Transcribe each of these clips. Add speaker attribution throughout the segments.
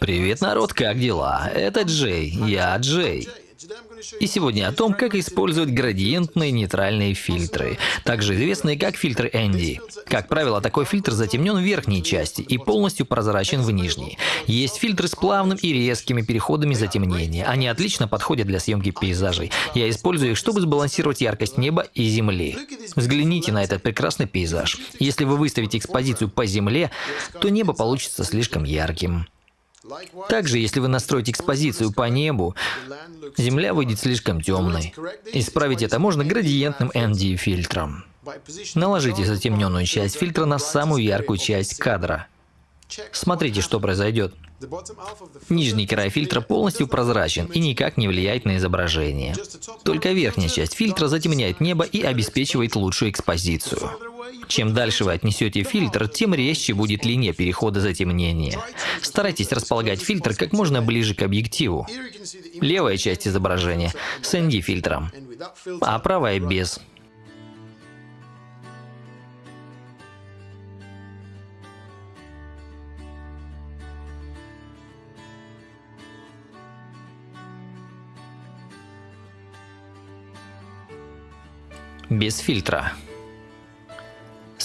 Speaker 1: Привет, народ, как дела? Это Джей, я Джей. И сегодня о том, как использовать градиентные нейтральные фильтры, также известные как фильтры Энди. Как правило, такой фильтр затемнен в верхней части и полностью прозрачен в нижней. Есть фильтры с плавным и резкими переходами затемнения. Они отлично подходят для съемки пейзажей. Я использую их, чтобы сбалансировать яркость неба и земли. Взгляните на этот прекрасный пейзаж. Если вы выставите экспозицию по земле, то небо получится слишком ярким. Также, если вы настроите экспозицию по небу, Земля выйдет слишком темной. Исправить это можно градиентным ND-фильтром. Наложите затемненную часть фильтра на самую яркую часть кадра. Смотрите, что произойдет. Нижний край фильтра полностью прозрачен и никак не влияет на изображение. Только верхняя часть фильтра затемняет небо и обеспечивает лучшую экспозицию. Чем дальше вы отнесете фильтр, тем резче будет линия перехода затемнения. Старайтесь располагать фильтр как можно ближе к объективу. Левая часть изображения с ND-фильтром, а правая без. Без фильтра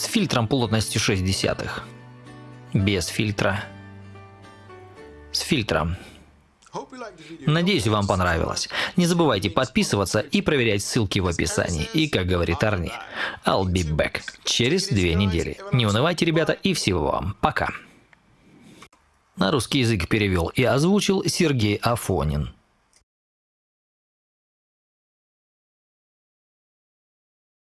Speaker 1: фильтром плотностью 6 десятых, без фильтра, с фильтром. Надеюсь, вам понравилось. Не забывайте подписываться и проверять ссылки в описании. И, как говорит Арни, I'll be back через две недели. Не унывайте, ребята, и всего вам. Пока. На русский язык перевел и озвучил Сергей Афонин.